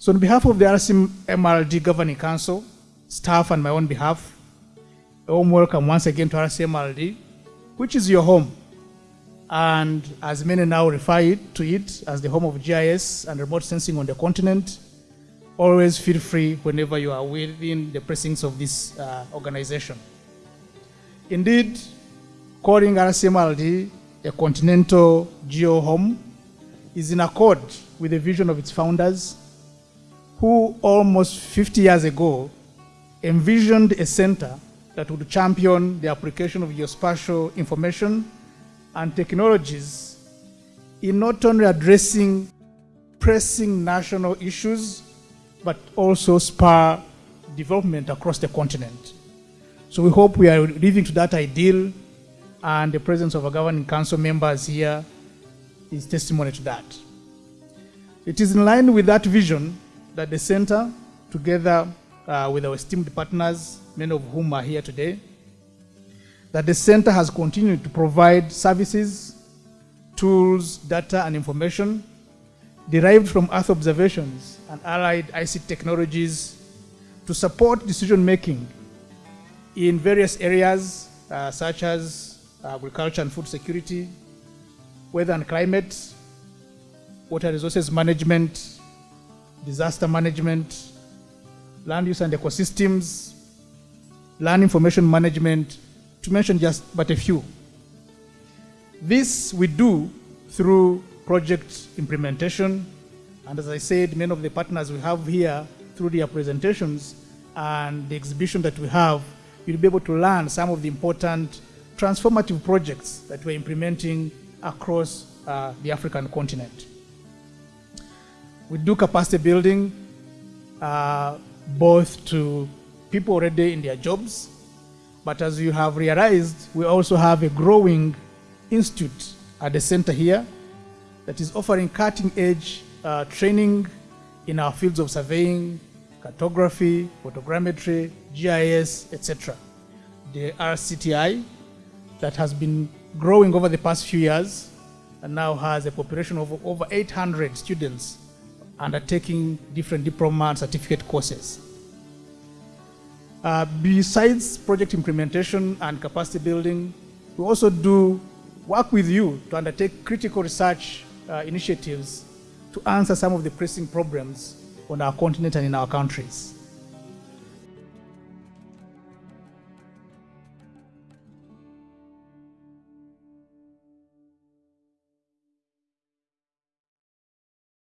So on behalf of the RC MRLD Governing Council, staff and my own behalf, a warm welcome once again to RC MRLD, which is your home. And as many now refer it, to it as the home of GIS and remote sensing on the continent, always feel free whenever you are within the precincts of this uh, organization. Indeed, calling RCMRLD a continental geo home is in accord with the vision of its founders who almost 50 years ago envisioned a center that would champion the application of geospatial information and technologies in not only addressing pressing national issues, but also spur development across the continent. So we hope we are living to that ideal, and the presence of our governing council members here is testimony to that. It is in line with that vision that the center, together uh, with our esteemed partners, many of whom are here today, that the center has continued to provide services, tools, data, and information derived from Earth observations and allied ICT technologies to support decision making in various areas uh, such as agriculture and food security, weather and climate, water resources management, disaster management, land use and ecosystems, land information management, to mention just but a few. This we do through project implementation, and as I said, many of the partners we have here through their presentations and the exhibition that we have, you'll be able to learn some of the important transformative projects that we're implementing across uh, the African continent. We do capacity building uh, both to people already in their jobs, but as you have realized, we also have a growing institute at the center here that is offering cutting edge uh, training in our fields of surveying, cartography, photogrammetry, GIS, etc. The RCTI that has been growing over the past few years and now has a population of over 800 students undertaking different diploma and certificate courses. Uh, besides project implementation and capacity building, we also do work with you to undertake critical research uh, initiatives to answer some of the pressing problems on our continent and in our countries.